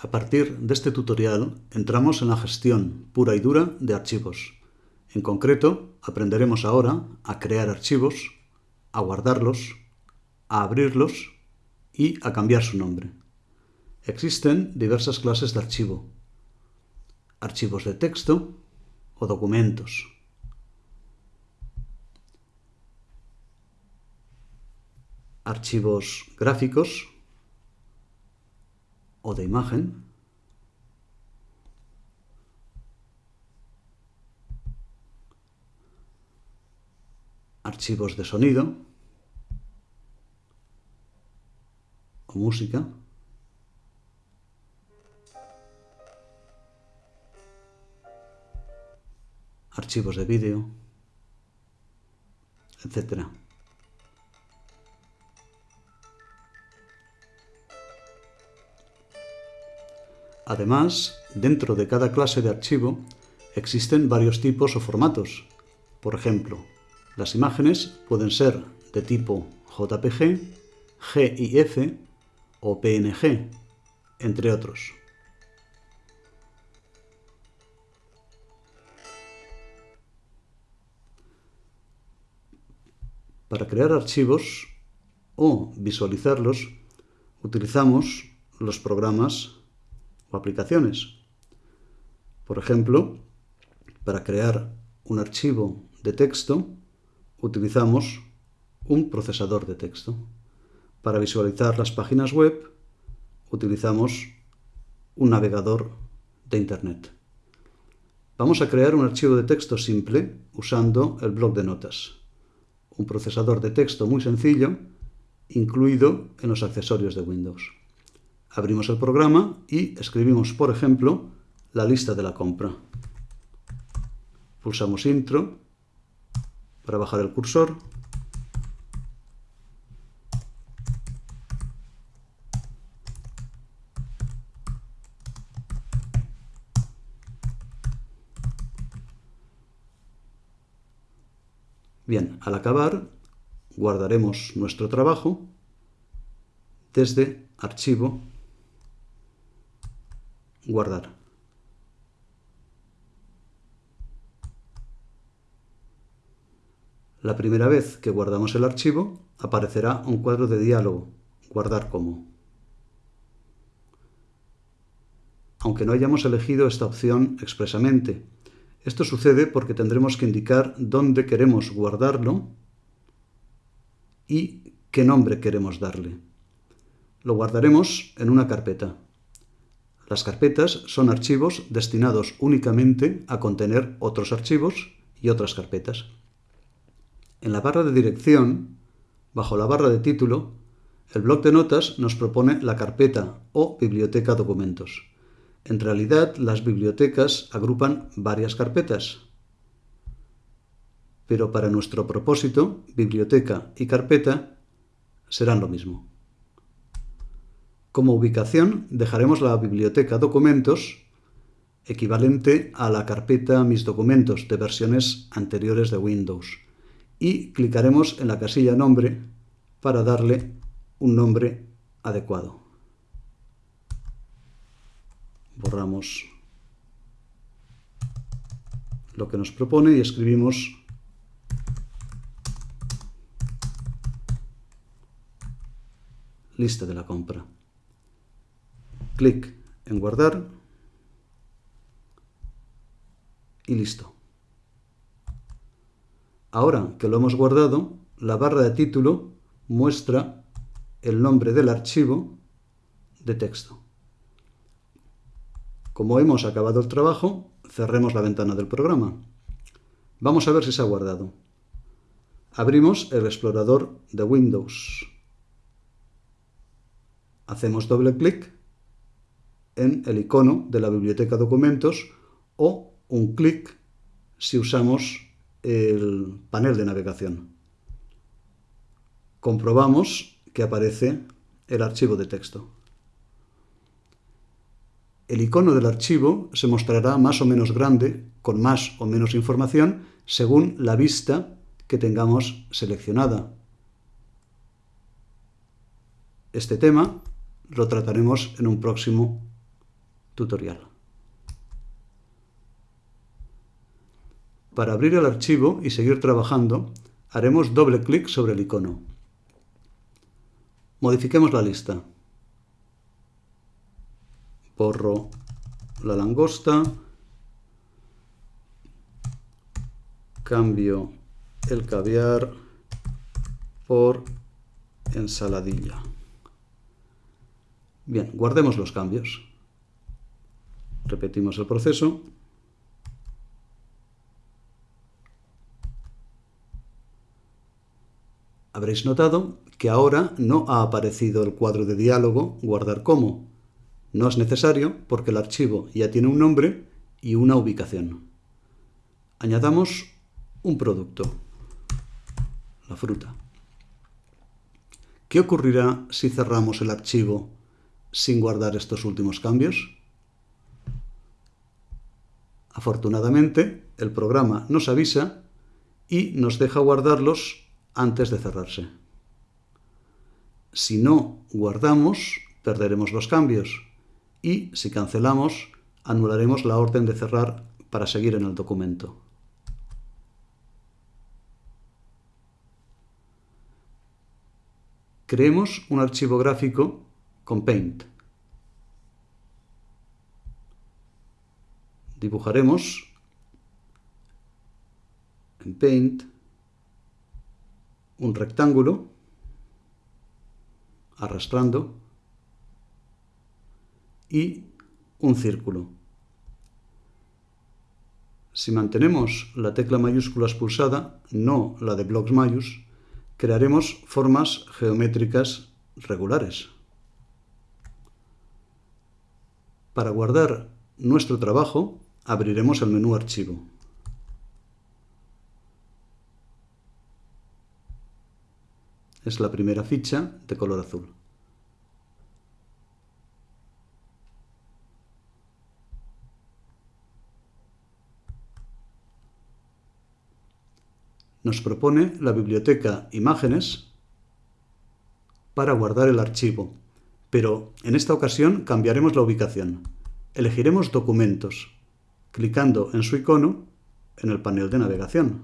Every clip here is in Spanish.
A partir de este tutorial entramos en la gestión pura y dura de archivos. En concreto, aprenderemos ahora a crear archivos, a guardarlos, a abrirlos y a cambiar su nombre. Existen diversas clases de archivo. Archivos de texto o documentos. Archivos gráficos o de imagen. Archivos de sonido o música. Archivos de vídeo, etcétera. Además, dentro de cada clase de archivo existen varios tipos o formatos. Por ejemplo, las imágenes pueden ser de tipo JPG, GIF o PNG, entre otros. Para crear archivos o visualizarlos utilizamos los programas o aplicaciones. Por ejemplo, para crear un archivo de texto utilizamos un procesador de texto. Para visualizar las páginas web utilizamos un navegador de Internet. Vamos a crear un archivo de texto simple usando el bloc de notas, un procesador de texto muy sencillo incluido en los accesorios de Windows. Abrimos el programa y escribimos, por ejemplo, la lista de la compra. Pulsamos Intro para bajar el cursor. Bien, al acabar guardaremos nuestro trabajo desde Archivo guardar. La primera vez que guardamos el archivo, aparecerá un cuadro de diálogo, guardar como. Aunque no hayamos elegido esta opción expresamente, esto sucede porque tendremos que indicar dónde queremos guardarlo y qué nombre queremos darle. Lo guardaremos en una carpeta. Las carpetas son archivos destinados únicamente a contener otros archivos y otras carpetas. En la barra de dirección, bajo la barra de título, el bloc de notas nos propone la carpeta o biblioteca documentos. En realidad, las bibliotecas agrupan varias carpetas, pero para nuestro propósito, biblioteca y carpeta serán lo mismo. Como ubicación dejaremos la biblioteca documentos equivalente a la carpeta mis documentos de versiones anteriores de Windows y clicaremos en la casilla nombre para darle un nombre adecuado. Borramos lo que nos propone y escribimos lista de la compra clic en guardar y listo. Ahora que lo hemos guardado, la barra de título muestra el nombre del archivo de texto. Como hemos acabado el trabajo, cerremos la ventana del programa. Vamos a ver si se ha guardado. Abrimos el explorador de Windows. Hacemos doble clic en el icono de la biblioteca documentos o un clic si usamos el panel de navegación. Comprobamos que aparece el archivo de texto. El icono del archivo se mostrará más o menos grande, con más o menos información, según la vista que tengamos seleccionada. Este tema lo trataremos en un próximo tutorial. Para abrir el archivo y seguir trabajando, haremos doble clic sobre el icono. Modifiquemos la lista. Borro la langosta. Cambio el caviar por ensaladilla. Bien, guardemos los cambios. Repetimos el proceso. Habréis notado que ahora no ha aparecido el cuadro de diálogo guardar como. No es necesario porque el archivo ya tiene un nombre y una ubicación. Añadamos un producto, la fruta. ¿Qué ocurrirá si cerramos el archivo sin guardar estos últimos cambios? Afortunadamente, el programa nos avisa y nos deja guardarlos antes de cerrarse. Si no guardamos, perderemos los cambios y si cancelamos, anularemos la orden de cerrar para seguir en el documento. Creemos un archivo gráfico con Paint. Dibujaremos en Paint un rectángulo arrastrando y un círculo. Si mantenemos la tecla mayúsculas pulsada, no la de blocks mayús, crearemos formas geométricas regulares. Para guardar nuestro trabajo, abriremos el menú Archivo. Es la primera ficha de color azul. nos propone la biblioteca Imágenes para guardar el archivo, pero en esta ocasión cambiaremos la ubicación. Elegiremos Documentos, clicando en su icono en el panel de navegación.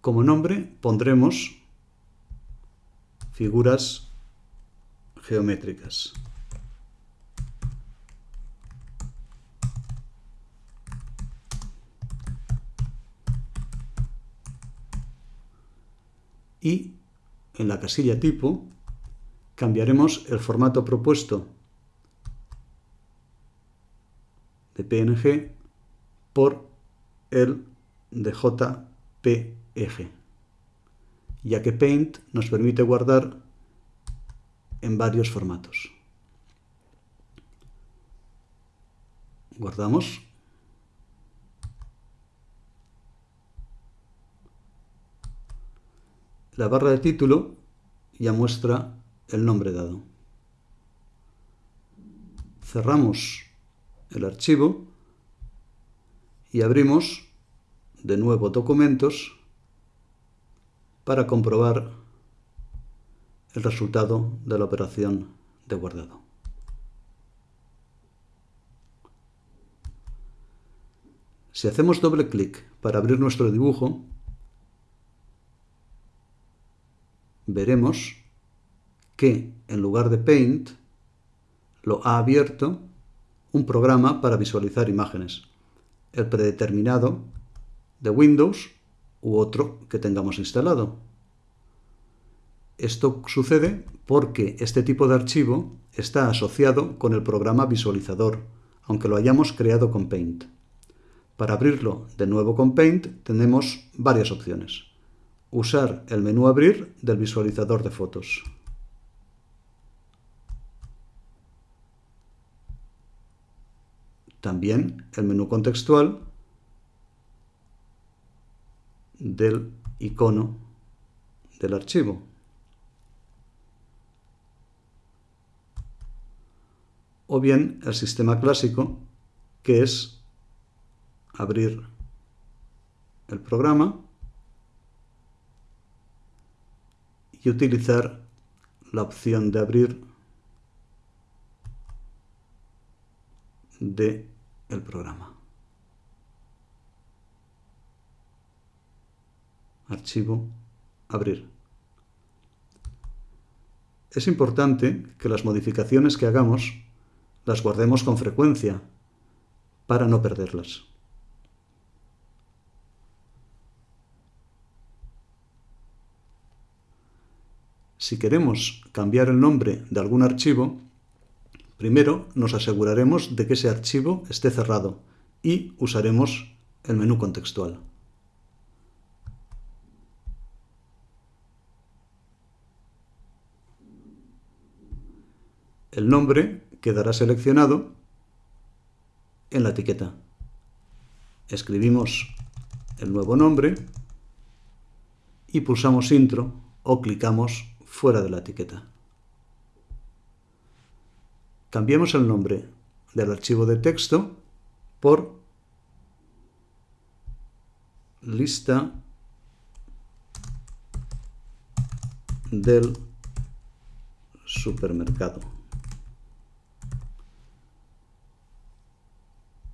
Como nombre pondremos figuras geométricas. y en la casilla tipo cambiaremos el formato propuesto de PNG por el de JPG, ya que Paint nos permite guardar en varios formatos. Guardamos La barra de título ya muestra el nombre dado. Cerramos el archivo y abrimos de nuevo documentos para comprobar el resultado de la operación de guardado. Si hacemos doble clic para abrir nuestro dibujo, veremos que en lugar de Paint lo ha abierto un programa para visualizar imágenes, el predeterminado de Windows u otro que tengamos instalado. Esto sucede porque este tipo de archivo está asociado con el programa visualizador, aunque lo hayamos creado con Paint. Para abrirlo de nuevo con Paint tenemos varias opciones usar el menú Abrir del visualizador de fotos. También el menú contextual del icono del archivo. O bien el sistema clásico, que es abrir el programa y utilizar la opción de abrir de el programa. Archivo, abrir. Es importante que las modificaciones que hagamos las guardemos con frecuencia para no perderlas. Si queremos cambiar el nombre de algún archivo, primero nos aseguraremos de que ese archivo esté cerrado y usaremos el menú contextual. El nombre quedará seleccionado en la etiqueta. Escribimos el nuevo nombre y pulsamos Intro o clicamos fuera de la etiqueta. Cambiemos el nombre del archivo de texto por lista del supermercado.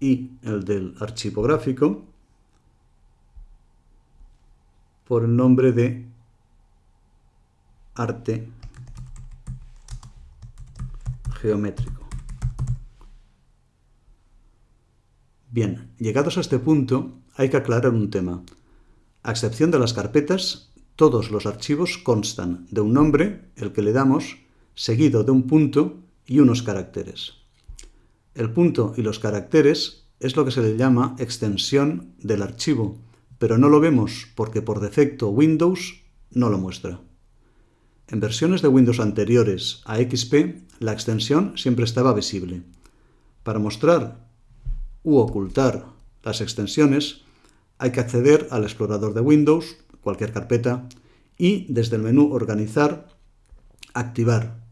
y el del archivo gráfico por el nombre de arte geométrico. Bien, llegados a este punto, hay que aclarar un tema. A excepción de las carpetas, todos los archivos constan de un nombre, el que le damos, seguido de un punto y unos caracteres. El punto y los caracteres es lo que se le llama extensión del archivo, pero no lo vemos porque por defecto Windows no lo muestra. En versiones de Windows anteriores a XP, la extensión siempre estaba visible. Para mostrar u ocultar las extensiones, hay que acceder al explorador de Windows, cualquier carpeta, y desde el menú Organizar, activar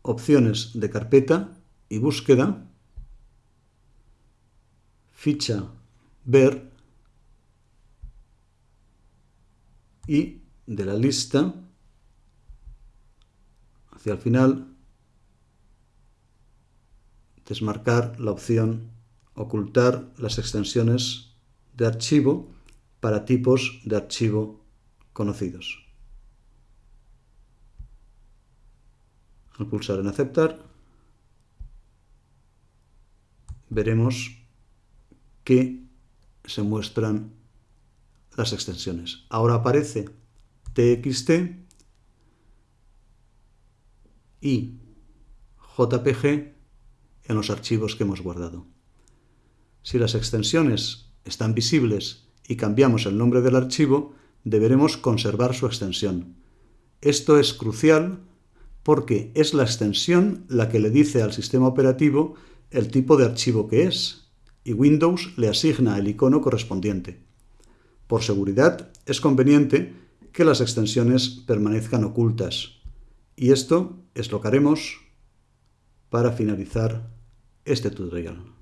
opciones de carpeta y búsqueda, ficha ver y de la lista hacia el final desmarcar la opción ocultar las extensiones de archivo para tipos de archivo conocidos. Al pulsar en aceptar veremos que se muestran las extensiones. Ahora aparece TXT y JPG en los archivos que hemos guardado. Si las extensiones están visibles y cambiamos el nombre del archivo, deberemos conservar su extensión. Esto es crucial porque es la extensión la que le dice al sistema operativo el tipo de archivo que es, y Windows le asigna el icono correspondiente. Por seguridad, es conveniente que las extensiones permanezcan ocultas, y esto es lo que haremos para finalizar este tutorial.